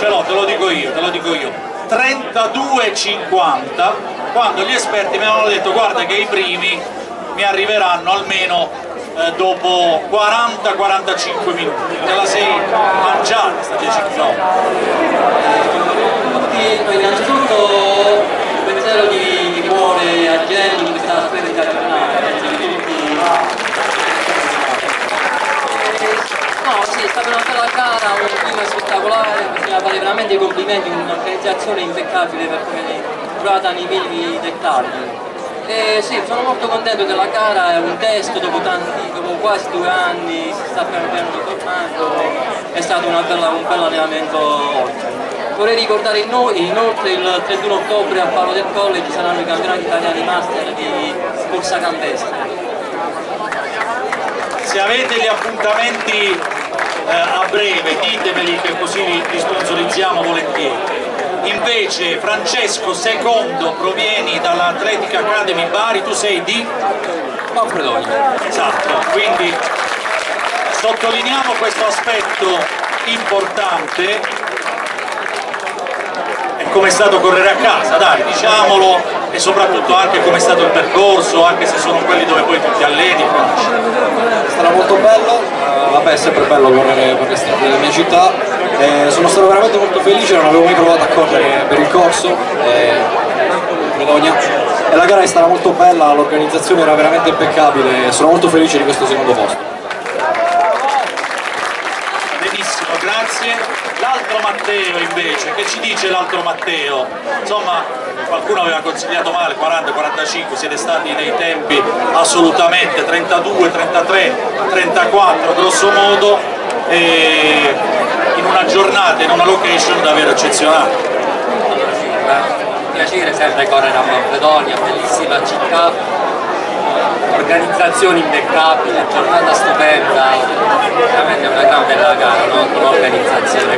ce l'ho, te lo dico io, te lo dico io. 32,50 quando gli esperti mi avevano detto guarda che i primi mi arriveranno almeno eh, dopo 40-45 minuti te la sei mangiata sta 10 km innanzitutto un pensiero di, di cuore a Jenny in questa splendida giornata No, sì, è stata una bella gara, un clima spettacolare, bisogna fare veramente complimenti, un'organizzazione impeccabile per come è curata nei minimi dettagli. E sì, sono molto contento che la gara è un test dopo, tanti, dopo quasi due anni, si sta piano ritornando, è stato bella, un bel allenamento ottimo. Vorrei ricordare inoltre il 31 ottobre al Palo del Colle ci saranno i campionati italiani master di corsa campestre. Se avete gli appuntamenti a breve ditemeli che così li sponsorizziamo volentieri invece Francesco Secondo provieni dall'Atletic Academy Bari, tu sei di? Manfredonia. Esatto, quindi sottolineiamo questo aspetto importante e come è stato correre a casa, dai, diciamolo, e soprattutto anche come è stato il percorso, anche se sono quelli dove poi tu ti alleni. È stato molto bello, è sempre bello correre per le strade della mia città, eh, sono stato veramente molto felice, non avevo mai provato a correre per il corso, eh, e la gara è stata molto bella, l'organizzazione era veramente impeccabile, sono molto felice di questo secondo posto. Benissimo, grazie. L'altro Matteo invece, che ci dice l'altro Matteo? Insomma, qualcuno aveva consigliato male, 40-45, siete stati nei tempi assolutamente 32, 33, 34 grosso modo in una giornata, in una location davvero eccezionale. Un piacere sempre correre a Manfredonia, bellissima città, organizzazione impeccabile, giornata stupenda, veramente una gran bella gara, no? un'organizzazione